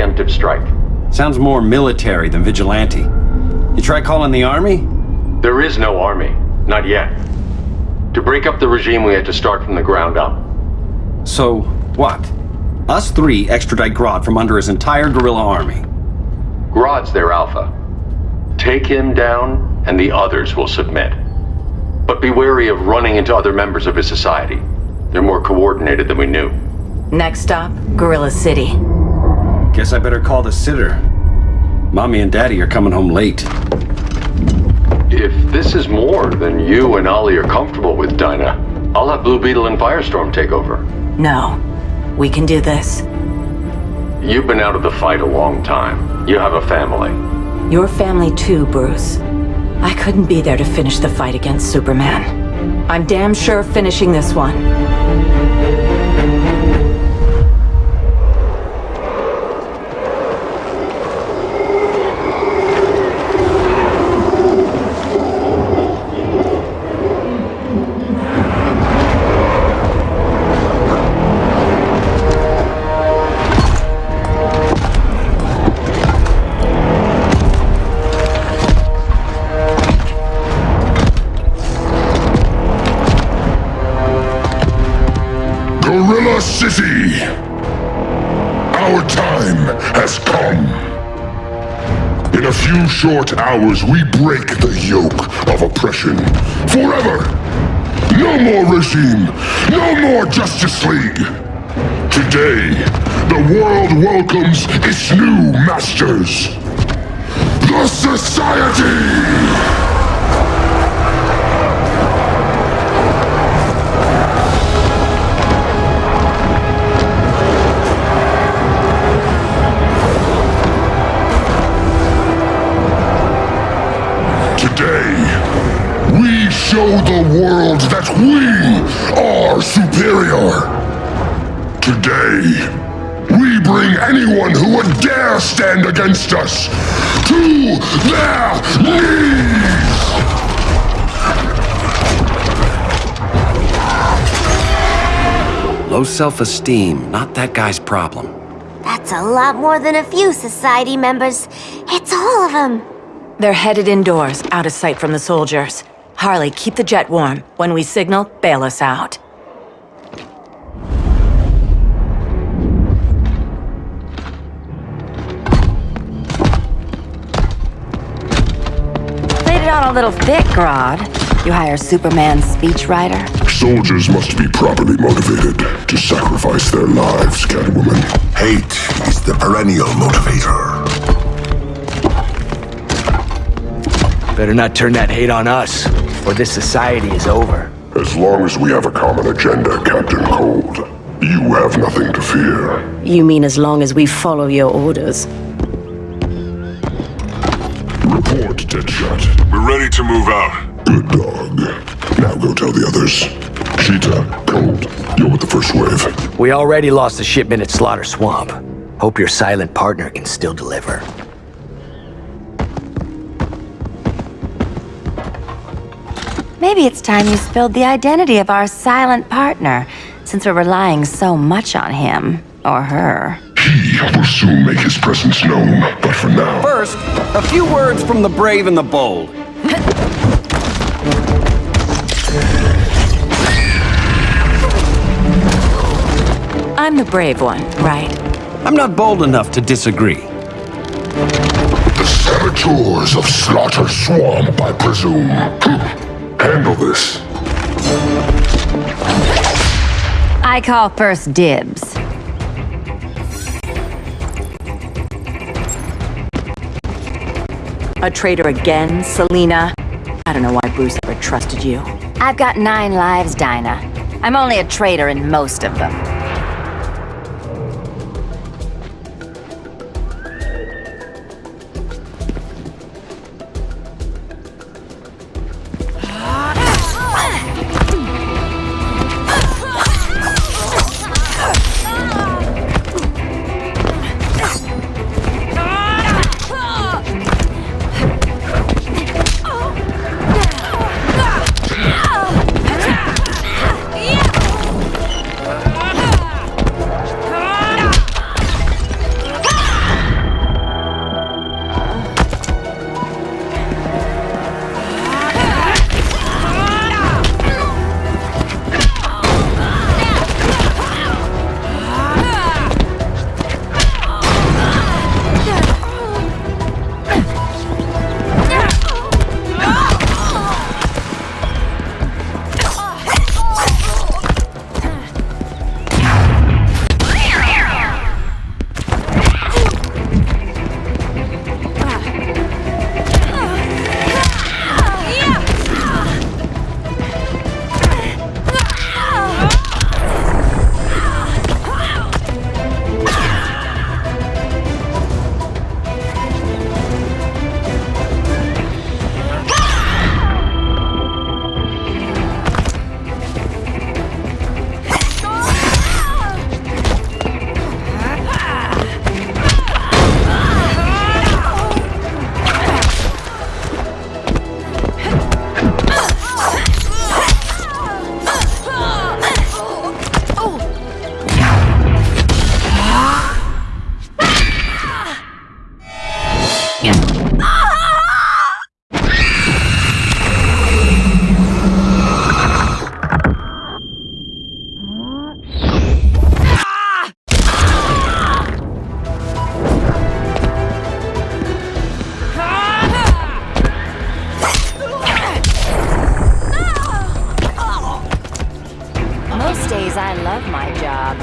Grodd is a preemptive strike. Sounds more military than vigilante. You try calling the army? There is no army. Not yet. To break up the regime, we had to start from the ground up. So, what? Us three extradite Grodd from under his entire gorilla army. Grodd's their alpha. Take him down, and the others will submit. But be wary of running into other members of his society. They're more coordinated than we knew. Next stop, Gorilla City. Guess I better call the sitter. Mommy and Daddy are coming home late. If this is more than you and Ollie are comfortable with, Dinah, I'll have Blue Beetle and Firestorm take over. No. We can do this. You've been out of the fight a long time. You have a family. Your family too, Bruce. I couldn't be there to finish the fight against Superman. I'm damn sure finishing this one. Short hours, we break the yoke of oppression. Forever! No more regime! No more Justice League! Today, the world welcomes its new masters. The Society! Show the world that we are superior. Today, we bring anyone who would dare stand against us to their knees! Low self-esteem, not that guy's problem. That's a lot more than a few society members. It's all of them. They're headed indoors, out of sight from the soldiers. Harley, keep the jet warm. When we signal, bail us out. Played it on a little thick, Grodd. You hire Superman's speechwriter? Soldiers must be properly motivated to sacrifice their lives, Catwoman. Hate is the perennial motivator. Better not turn that hate on us, or this society is over. As long as we have a common agenda, Captain Cold, you have nothing to fear. You mean as long as we follow your orders? Report, Deadshot. We're ready to move out. Good dog. Now go tell the others. Cheetah, Cold, you're with the first wave. We already lost a shipment at Slaughter Swamp. Hope your silent partner can still deliver. Maybe it's time you spilled the identity of our silent partner, since we're relying so much on him. Or her. He will soon make his presence known, but for now... First, a few words from the brave and the bold. I'm the brave one, right? I'm not bold enough to disagree. The saboteurs of Slaughter Swamp, I presume. Handle this. I call first dibs. A traitor again, Selina? I don't know why Bruce ever trusted you. I've got nine lives, Dinah. I'm only a traitor in most of them. love my job.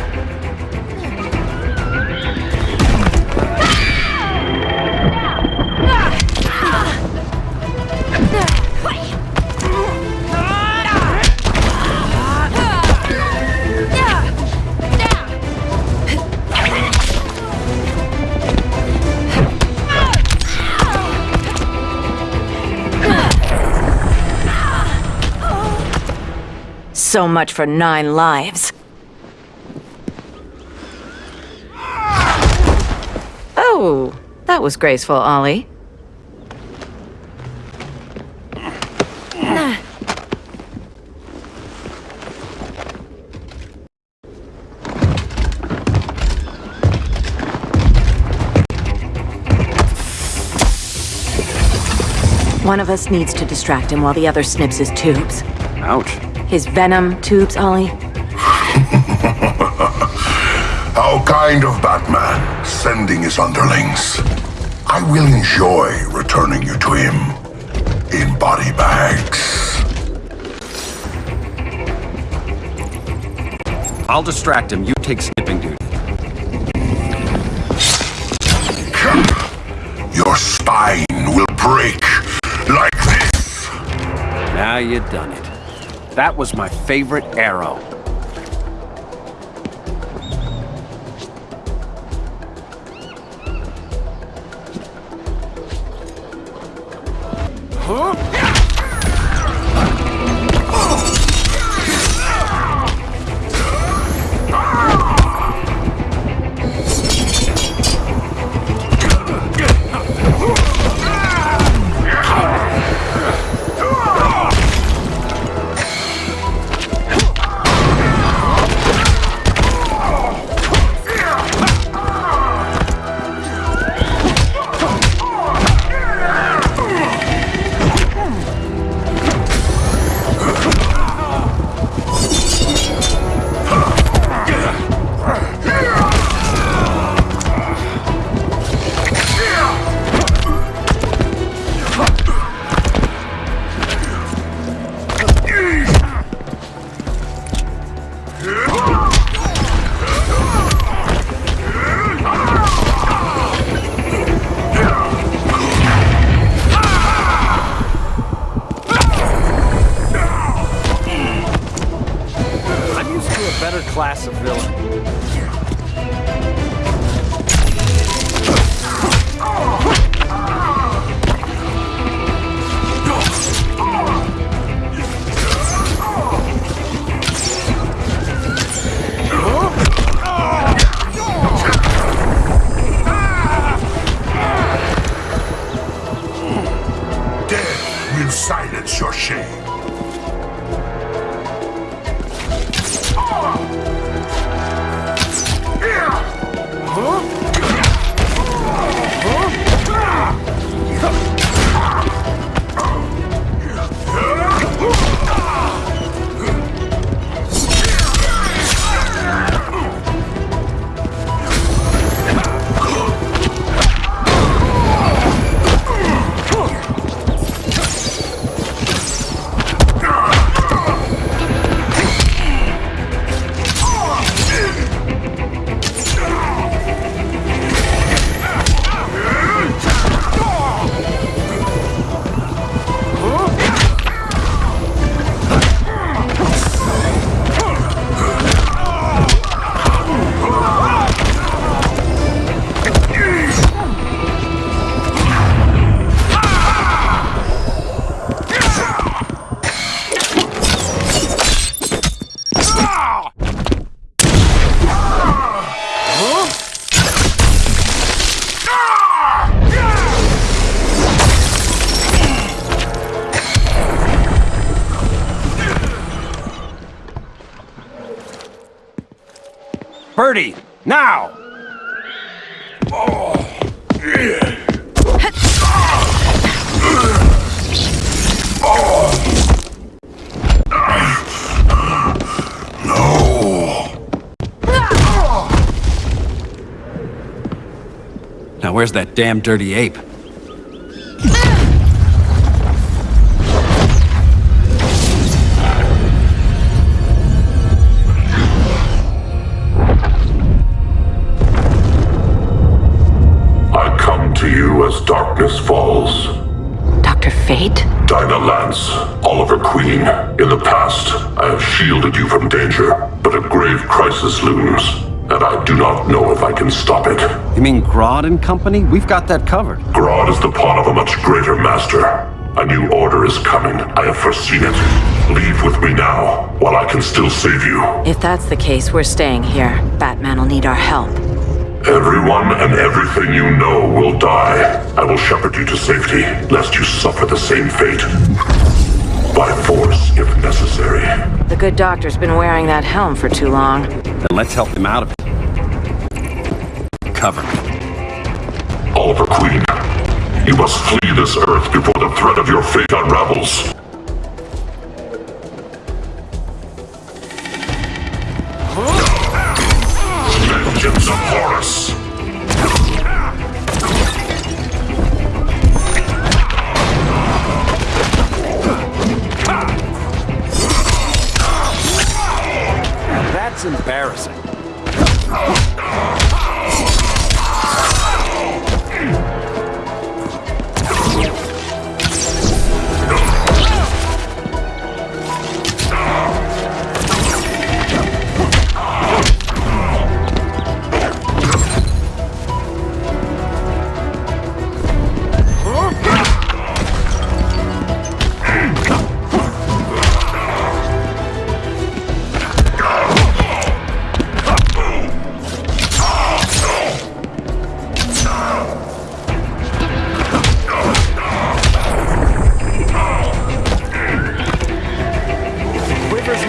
So much for nine lives. That was graceful, Ollie. One of us needs to distract him while the other snips his tubes. Ouch. His venom tubes, Ollie. How kind of Batman, sending his underlings. I will enjoy returning you to him in body bags. I'll distract him. You take snipping duty. Your spine will break like this. Now you've done it. That was my favorite arrow. I'm 30! Now! Now where's that damn dirty ape? Grave crisis looms, and I do not know if I can stop it. You mean Grodd and company? We've got that covered. Grodd is the pawn of a much greater master. A new order is coming. I have foreseen it. Leave with me now, while I can still save you. If that's the case, we're staying here. Batman will need our help. Everyone and everything you know will die. I will shepherd you to safety, lest you suffer the same fate. By force, if necessary. The good doctor's been wearing that helm for too long. Then let's help him out of it. Cover. Oliver Queen, you must flee this earth before the threat of your fate unravels. Vengeance of Horus! That's embarrassing. River's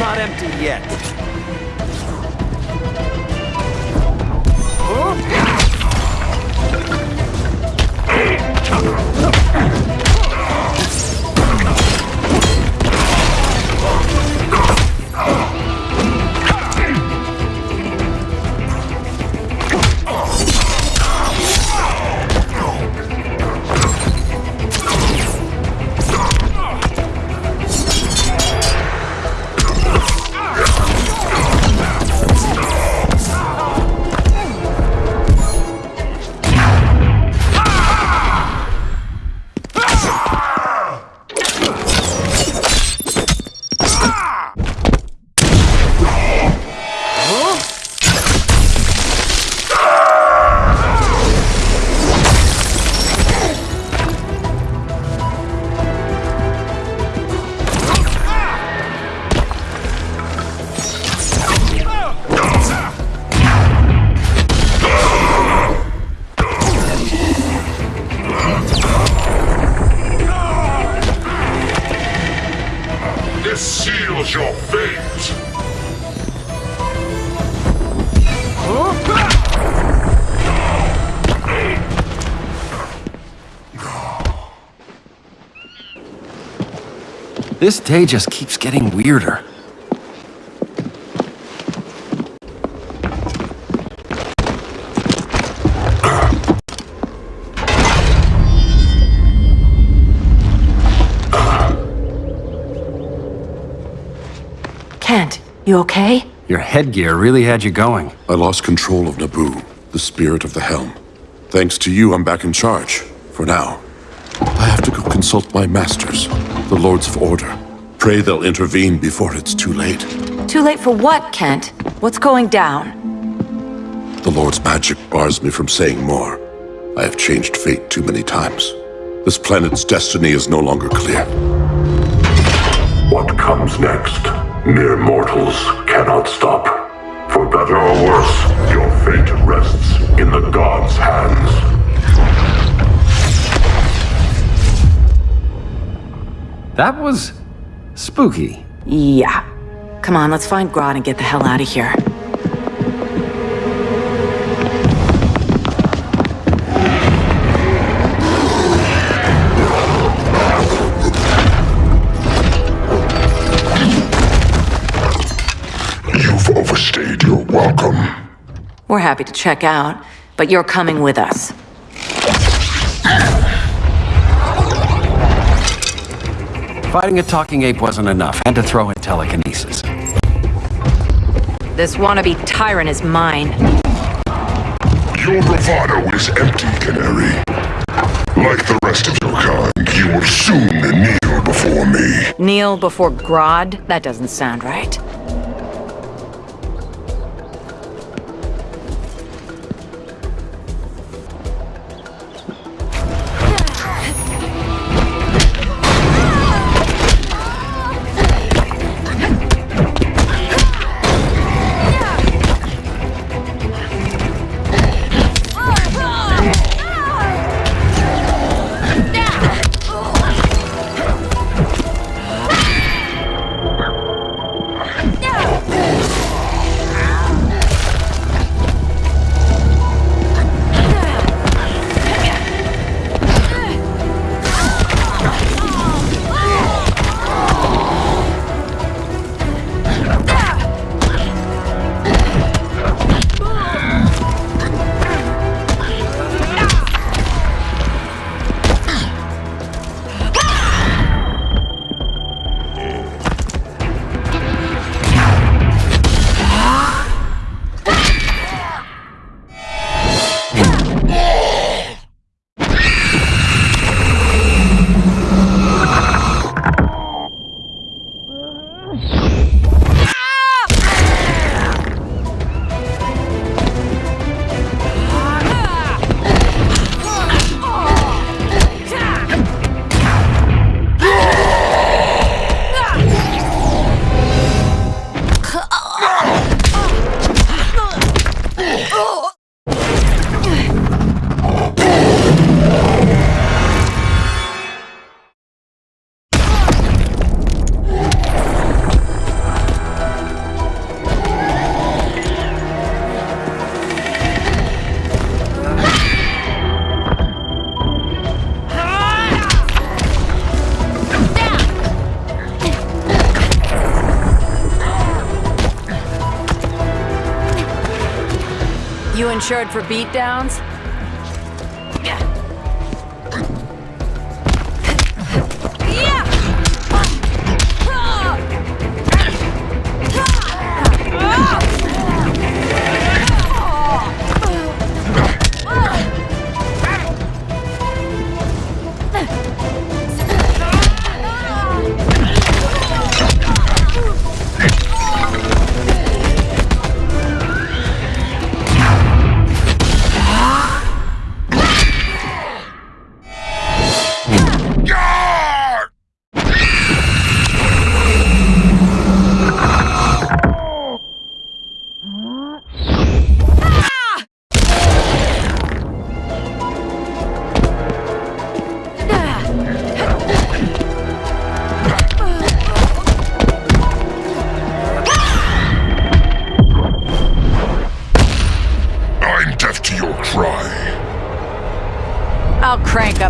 not empty yet. This This day just keeps getting weirder. Kent, you okay? Your headgear really had you going. I lost control of Nabu, the spirit of the helm. Thanks to you, I'm back in charge. For now. I have to go consult my masters, the Lords of Order. Pray they'll intervene before it's too late. Too late for what, Kent? What's going down? The Lord's magic bars me from saying more. I have changed fate too many times. This planet's destiny is no longer clear. What comes next, mere mortals cannot stop. For better or worse, your fate rests in the gods' hands. That was spooky. Yeah. Come on, let's find Grodd and get the hell out of here. You've overstayed your welcome. We're happy to check out, but you're coming with us. Fighting a talking ape wasn't enough. Had to throw in telekinesis. This wannabe tyrant is mine. Your bravado is empty, Canary. Like the rest of your kind, you will soon kneel before me. Kneel before Grodd? That doesn't sound right. Insured for beatdowns?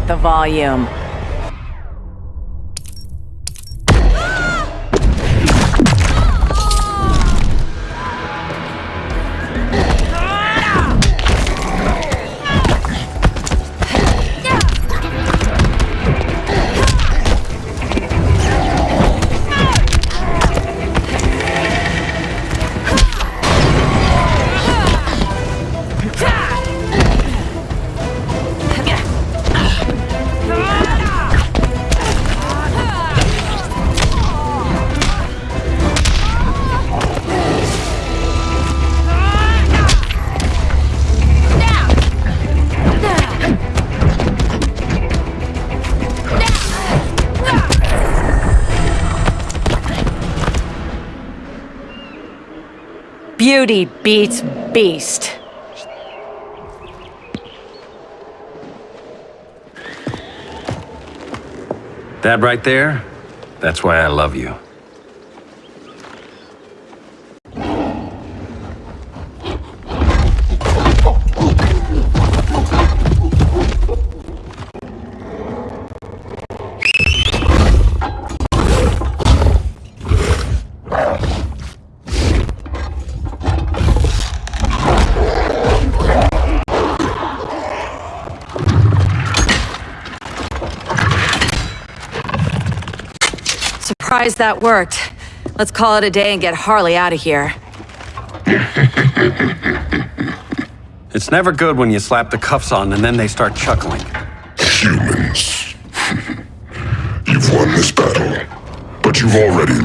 Up the volume. Beauty beats beast. That right there, that's why I love you. Surprised that worked. Let's call it a day and get Harley out of here. It's never good when you slap the cuffs on and then they start chuckling. Humans. You've won this battle, but you've already lost the war.